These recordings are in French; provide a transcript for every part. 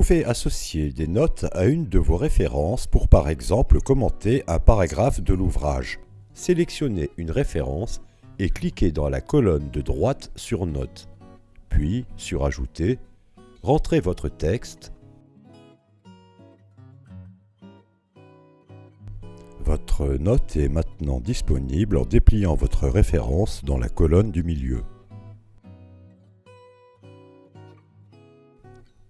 pouvez associer des notes à une de vos références pour par exemple commenter un paragraphe de l'ouvrage. Sélectionnez une référence et cliquez dans la colonne de droite sur Notes, puis sur Ajouter, rentrez votre texte, Votre note est maintenant disponible en dépliant votre référence dans la colonne du milieu.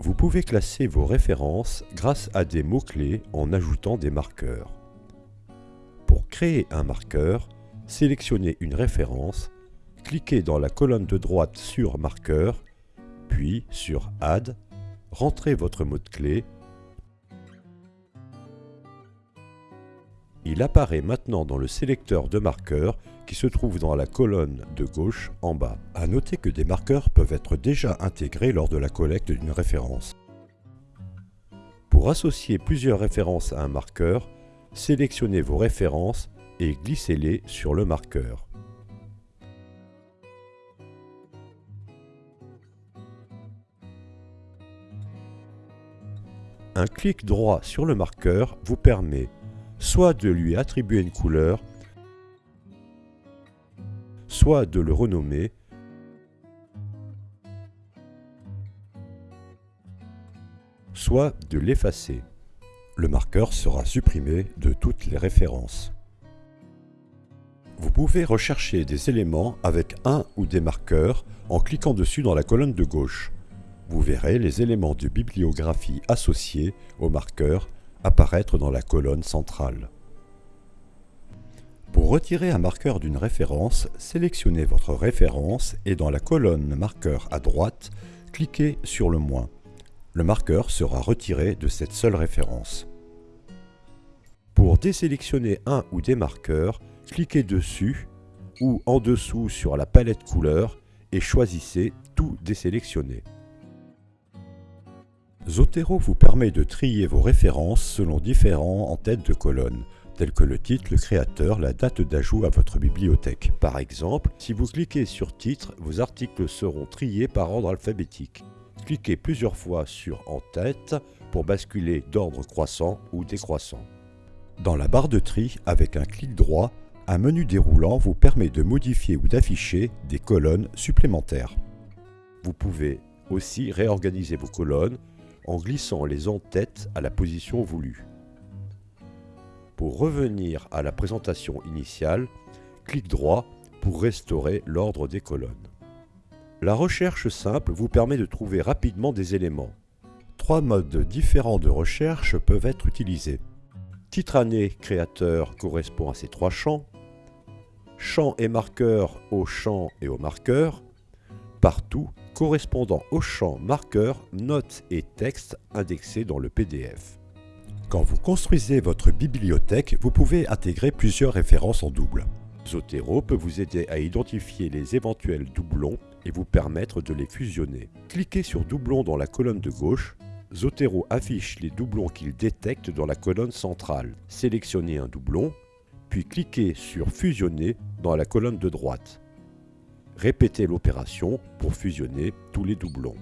Vous pouvez classer vos références grâce à des mots-clés en ajoutant des marqueurs. Pour créer un marqueur, sélectionnez une référence, cliquez dans la colonne de droite sur Marqueur, puis sur Add, rentrez votre mot-clé. Il apparaît maintenant dans le sélecteur de marqueurs qui se trouve dans la colonne de gauche en bas. A noter que des marqueurs peuvent être déjà intégrés lors de la collecte d'une référence. Pour associer plusieurs références à un marqueur, sélectionnez vos références et glissez-les sur le marqueur. Un clic droit sur le marqueur vous permet soit de lui attribuer une couleur, soit de le renommer, soit de l'effacer. Le marqueur sera supprimé de toutes les références. Vous pouvez rechercher des éléments avec un ou des marqueurs en cliquant dessus dans la colonne de gauche. Vous verrez les éléments de bibliographie associés au marqueur apparaître dans la colonne centrale. Pour retirer un marqueur d'une référence, sélectionnez votre référence et dans la colonne Marqueur à droite, cliquez sur le moins. Le marqueur sera retiré de cette seule référence. Pour désélectionner un ou des marqueurs, cliquez dessus ou en dessous sur la palette couleur et choisissez Tout désélectionner. Zotero vous permet de trier vos références selon différents en-tête de colonne, tels que le titre, le créateur, la date d'ajout à votre bibliothèque. Par exemple, si vous cliquez sur Titre, vos articles seront triés par ordre alphabétique. Cliquez plusieurs fois sur En-tête pour basculer d'ordre croissant ou décroissant. Dans la barre de tri, avec un clic droit, un menu déroulant vous permet de modifier ou d'afficher des colonnes supplémentaires. Vous pouvez aussi réorganiser vos colonnes en glissant les en-têtes à la position voulue. Pour revenir à la présentation initiale, clic droit pour restaurer l'ordre des colonnes. La recherche simple vous permet de trouver rapidement des éléments. Trois modes différents de recherche peuvent être utilisés. Titre année créateur correspond à ces trois champs. Champ et marqueur au champ et au marqueur. Partout correspondant au champ marqueur, notes et textes indexés dans le PDF. Quand vous construisez votre bibliothèque, vous pouvez intégrer plusieurs références en double. Zotero peut vous aider à identifier les éventuels doublons et vous permettre de les fusionner. Cliquez sur doublon dans la colonne de gauche. Zotero affiche les doublons qu'il détecte dans la colonne centrale. Sélectionnez un doublon, puis cliquez sur fusionner dans la colonne de droite. Répétez l'opération pour fusionner tous les doublons.